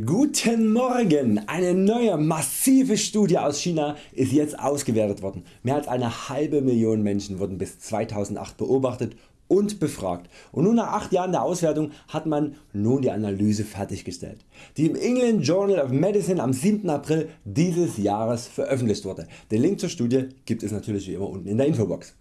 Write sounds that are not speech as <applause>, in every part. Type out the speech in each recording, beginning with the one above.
Guten Morgen! Eine neue massive Studie aus China ist jetzt ausgewertet worden. Mehr als eine halbe Million Menschen wurden bis 2008 beobachtet und befragt und nun nach 8 Jahren der Auswertung hat man nun die Analyse fertiggestellt, die im England Journal of Medicine am 7. April dieses Jahres veröffentlicht wurde. Den Link zur Studie gibt es natürlich wie immer unten in der Infobox.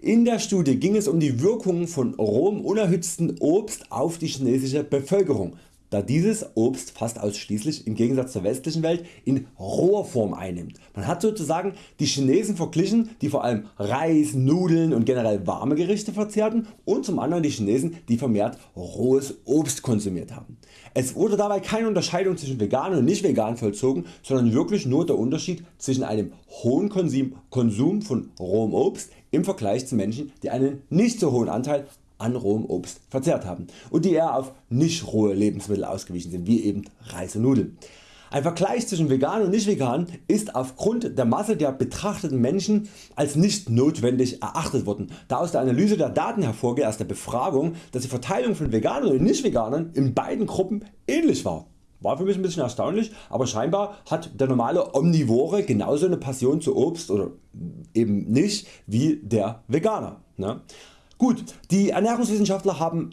In der Studie ging es um die Wirkungen von rohem unerhitzten Obst auf die chinesische Bevölkerung da dieses Obst fast ausschließlich im Gegensatz zur westlichen Welt in roher Form einnimmt. Man hat sozusagen die Chinesen verglichen die vor allem Reis, Nudeln und generell warme Gerichte verzehrten und zum anderen die Chinesen die vermehrt rohes Obst konsumiert haben. Es wurde dabei keine Unterscheidung zwischen vegan und nicht vegan vollzogen, sondern wirklich nur der Unterschied zwischen einem hohen Konsum von rohem Obst im Vergleich zu Menschen die einen nicht so hohen Anteil an rohem Obst verzehrt haben und die eher auf nicht rohe Lebensmittel ausgewichen sind wie eben Reis und Nudeln. Ein Vergleich zwischen vegan und nicht vegan ist aufgrund der Masse der betrachteten Menschen als nicht notwendig erachtet worden, da aus der Analyse der Daten hervorgeht aus der Befragung dass die Verteilung von Veganern und nicht Veganern in beiden Gruppen ähnlich war. War für mich ein bisschen erstaunlich, aber scheinbar hat der normale Omnivore genauso eine Passion zu Obst oder eben nicht wie der Veganer. Ne? Gut, die Ernährungswissenschaftler haben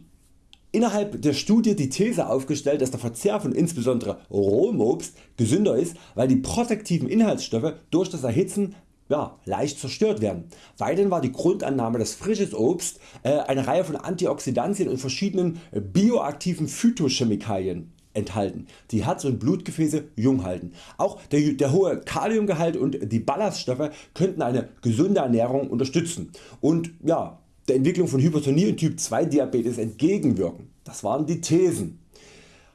innerhalb der Studie die These aufgestellt, dass der Verzehr von insbesondere rohem Obst gesünder ist, weil die protektiven Inhaltsstoffe durch das Erhitzen ja, leicht zerstört werden. Weiterhin war die Grundannahme dass frisches Obst äh, eine Reihe von Antioxidantien und verschiedenen bioaktiven Phytochemikalien enthalten, die Herz- und Blutgefäße jung halten. Auch der, der hohe Kaliumgehalt und die Ballaststoffe könnten eine gesunde Ernährung unterstützen und ja, der Entwicklung von Hypertonie und Typ 2 Diabetes entgegenwirken. Das waren die Thesen.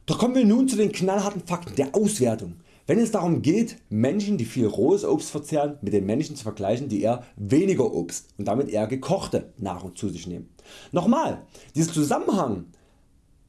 Doch kommen wir nun zu den knallharten Fakten der Auswertung. Wenn es darum geht Menschen die viel rohes Obst verzehren mit den Menschen zu vergleichen die eher weniger Obst und damit eher gekochte Nahrung zu sich nehmen. Nochmal, dieser Zusammenhang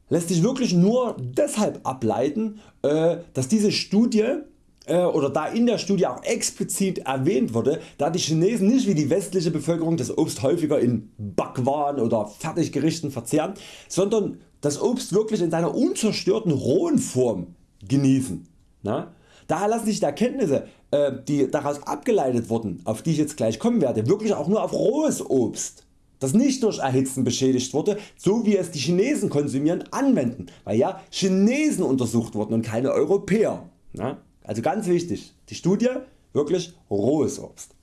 lässt sich wirklich nur deshalb ableiten äh, dass diese Studie oder da in der Studie auch explizit erwähnt wurde, da die Chinesen nicht wie die westliche Bevölkerung das Obst häufiger in Backwaren oder Fertiggerichten verzehren, sondern das Obst wirklich in seiner unzerstörten rohen Form genießen. Na? Daher lassen sich die Erkenntnisse äh, die daraus abgeleitet wurden, auf die ich jetzt gleich kommen werde, wirklich auch nur auf rohes Obst das nicht durch Erhitzen beschädigt wurde, so wie es die Chinesen konsumieren anwenden, weil ja Chinesen untersucht wurden und keine Europäer. Also ganz wichtig, die Studie wirklich rohes Obst.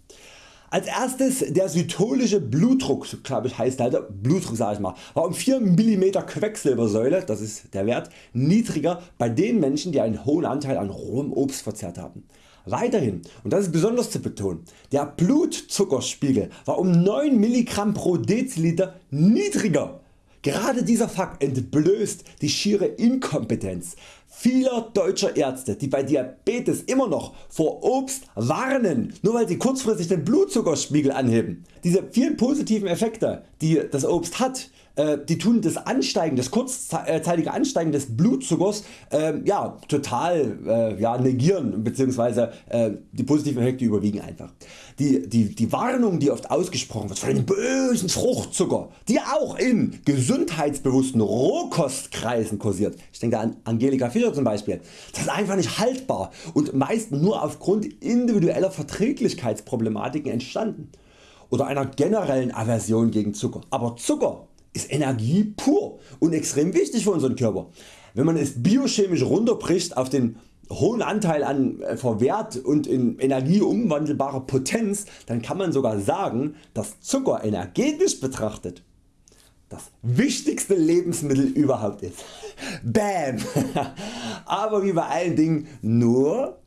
Als erstes der systolische Blutdruck, glaube ich heißt halt Blutdruck sag ich mal, war um 4 mm Quecksilbersäule, das ist der Wert, niedriger bei den Menschen die einen hohen Anteil an rohem Obst verzehrt haben. Weiterhin, und das ist besonders zu betonen, der Blutzuckerspiegel war um 9 mg pro Deziliter niedriger Gerade dieser Fakt entblößt die schiere Inkompetenz vieler deutscher Ärzte die bei Diabetes immer noch vor Obst warnen, nur weil sie kurzfristig den Blutzuckerspiegel anheben. Diese vielen positiven Effekte die das Obst hat, die tun das Ansteigen, das kurzzeitige Ansteigen des Blutzuckers äh, ja, total äh, ja, negieren bzw. Äh, die positiven Effekte überwiegen einfach. Die, die, die Warnung die oft ausgesprochen wird vor dem bösen Fruchtzucker, die auch in gesundheitsbewussten Rohkostkreisen kursiert, ich denke an Angelika Fischer zum Beispiel, das ist einfach nicht haltbar und meist nur aufgrund individueller Verträglichkeitsproblematiken entstanden oder einer generellen Aversion gegen Zucker. Aber Zucker ist Energie pur und extrem wichtig für unseren Körper. Wenn man es biochemisch runterbricht auf den hohen Anteil an äh, Verwehrt und in Energie umwandelbarer Potenz, dann kann man sogar sagen, dass Zucker energetisch betrachtet das wichtigste Lebensmittel überhaupt ist. <laughs> Bam! <laughs> Aber wie bei allen Dingen nur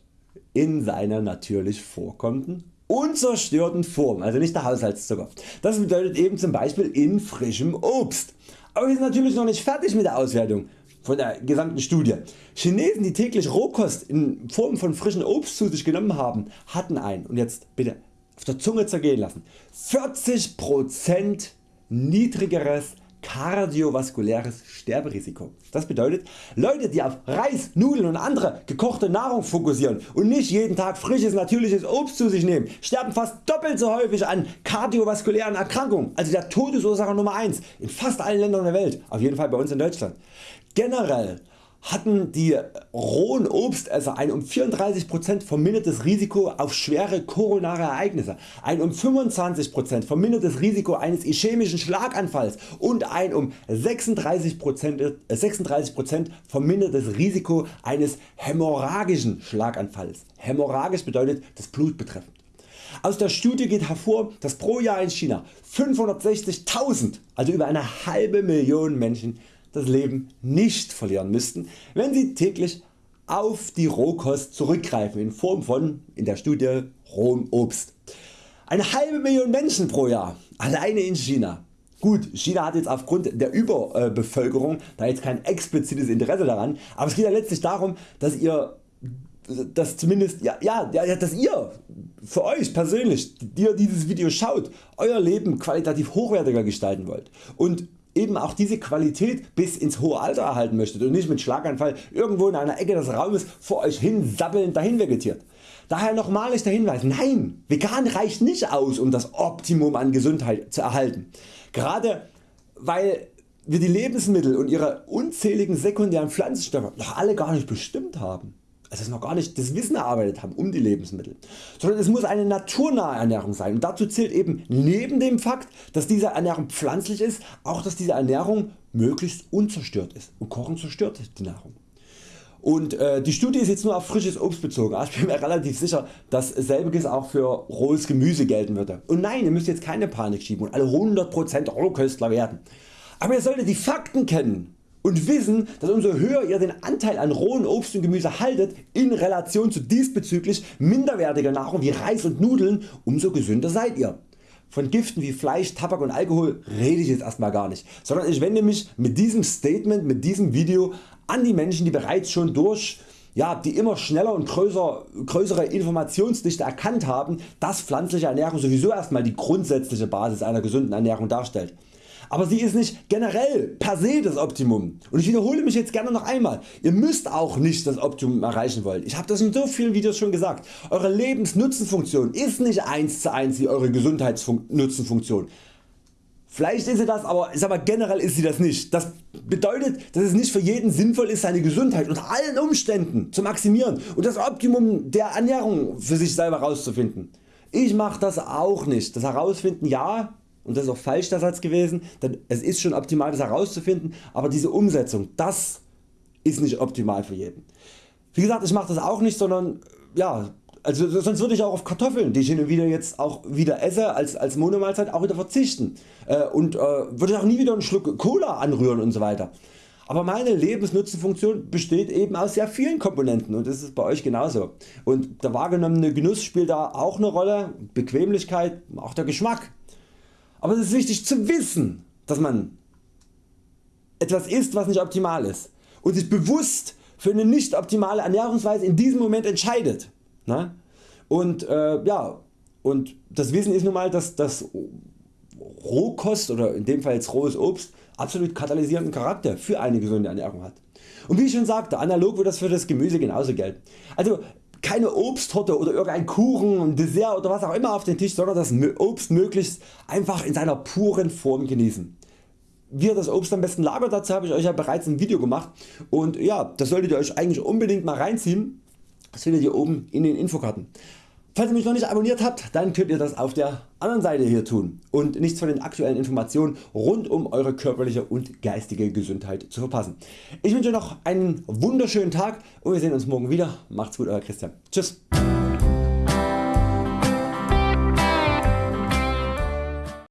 in seiner natürlich vorkommenden unzerstörten Form, also nicht der Haushaltszucker. Das bedeutet eben zum Beispiel in frischem Obst. Aber wir sind natürlich noch nicht fertig mit der Auswertung von der gesamten Studie. Chinesen die täglich Rohkost in Form von frischem Obst zu sich genommen haben, hatten ein, und jetzt bitte auf der Zunge zergehen lassen, 40% niedrigeres kardiovaskuläres Sterberisiko. Das bedeutet Leute die auf Reis, Nudeln und andere gekochte Nahrung fokussieren und nicht jeden Tag frisches natürliches Obst zu sich nehmen, sterben fast doppelt so häufig an kardiovaskulären Erkrankungen, also der Todesursache Nummer 1 in fast allen Ländern der Welt, auf jeden Fall bei uns in Deutschland. Generell hatten die rohen Obstesser ein um 34% vermindertes Risiko auf schwere koronare Ereignisse, ein um 25% vermindertes Risiko eines ischämischen Schlaganfalls und ein um 36%, 36 äh, vermindertes Risiko eines hämorrhagischen Schlaganfalls. Hämorrhagisch bedeutet das Blut betreffend. Aus der Studie geht hervor, dass pro Jahr in China 560.000, also über eine halbe Million Menschen das Leben nicht verlieren müssten, wenn sie täglich auf die Rohkost zurückgreifen in Form von in der Studie rohem Obst. Eine halbe Million Menschen pro Jahr alleine in China. Gut, China hat jetzt aufgrund der Überbevölkerung da jetzt kein explizites Interesse daran, aber es geht ja letztlich darum, dass ihr dass zumindest ja, ja, ja, dass ihr für Euch persönlich, die dieses Video schaut, Euer Leben qualitativ hochwertiger gestalten wollt und eben auch diese Qualität bis ins hohe Alter erhalten möchtet und nicht mit Schlaganfall irgendwo in einer Ecke des Raumes vor Euch hin sabbelnd dahin vegetiert. Daher nochmalig der Hinweis, nein, vegan reicht nicht aus um das Optimum an Gesundheit zu erhalten. Gerade weil wir die Lebensmittel und ihre unzähligen sekundären Pflanzenstoffe noch alle gar nicht bestimmt haben also noch gar nicht das Wissen erarbeitet haben um die Lebensmittel, sondern es muss eine naturnahe Ernährung sein und dazu zählt eben neben dem Fakt dass diese Ernährung pflanzlich ist auch dass diese Ernährung möglichst unzerstört ist und Kochen zerstört die Nahrung. Und äh, die Studie ist jetzt nur auf frisches Obst bezogen, aber ich bin mir relativ sicher dass selbiges auch für rohes Gemüse gelten würde. Und nein ihr müsst jetzt keine Panik schieben und alle 100% Rohköstler werden. Aber ihr solltet die Fakten kennen und wissen dass umso höher ihr den Anteil an rohen Obst und Gemüse haltet in Relation zu diesbezüglich minderwertiger Nahrung wie Reis und Nudeln umso gesünder seid ihr. Von Giften wie Fleisch, Tabak und Alkohol rede ich jetzt erstmal gar nicht, sondern ich wende mich mit diesem Statement, mit diesem Video an die Menschen die bereits schon durch ja, die immer schneller und größer, größere Informationsdichte erkannt haben, dass pflanzliche Ernährung sowieso erstmal die grundsätzliche Basis einer gesunden Ernährung darstellt aber sie ist nicht generell per se das Optimum und ich wiederhole mich jetzt gerne noch einmal, ihr müsst auch nicht das Optimum erreichen wollen. Ich habe das in so vielen Videos schon gesagt, eure Lebensnutzenfunktion ist nicht 1 zu 1 wie eure Gesundheitsnutzenfunktion. Vielleicht ist sie das, aber ich sag mal, generell ist sie das nicht. Das bedeutet, dass es nicht für jeden sinnvoll ist seine Gesundheit unter allen Umständen zu maximieren und das Optimum der Ernährung für sich selber herauszufinden. Ich mache das auch nicht. Das herausfinden ja, und das ist auch falsch der Satz gewesen, denn es ist schon optimal das herauszufinden, aber diese Umsetzung, das ist nicht optimal für jeden. Wie gesagt, ich mache das auch nicht, sondern ja, also sonst würde ich auch auf Kartoffeln, die ich hin und wieder jetzt auch wieder esse als, als Monomahlzeit auch wieder verzichten äh, und äh, würde auch nie wieder einen Schluck Cola anrühren und so weiter. Aber meine Lebensnutzenfunktion besteht eben aus sehr vielen Komponenten und das ist bei Euch genauso. Und der wahrgenommene Genuss spielt da auch eine Rolle, Bequemlichkeit, auch der Geschmack. Aber es ist wichtig zu wissen, dass man etwas isst was nicht optimal ist und sich bewusst für eine nicht optimale Ernährungsweise in diesem Moment entscheidet. Ne? Und, äh, ja, und das Wissen ist nun mal, dass, dass Rohkost oder in dem Fall jetzt rohes Obst absolut katalysierenden Charakter für eine gesunde Ernährung hat. Und wie ich schon sagte, analog wird das für das Gemüse genauso gelten. Also keine Obsttorte oder irgendein Kuchen, ein Dessert oder was auch immer auf den Tisch, sondern das Obst möglichst einfach in seiner puren Form genießen. Wie ihr das Obst am besten lagert, dazu habe ich Euch ja bereits ein Video gemacht und ja, das solltet ihr Euch eigentlich unbedingt mal reinziehen. Das findet ihr oben in den Infokarten. Falls ihr mich noch nicht abonniert habt, dann könnt ihr das auf der anderen Seite hier tun und nichts von den aktuellen Informationen rund um eure körperliche und geistige Gesundheit zu verpassen. Ich wünsche noch einen wunderschönen Tag und wir sehen uns morgen wieder. Macht's gut Euer Christian. Tschüss.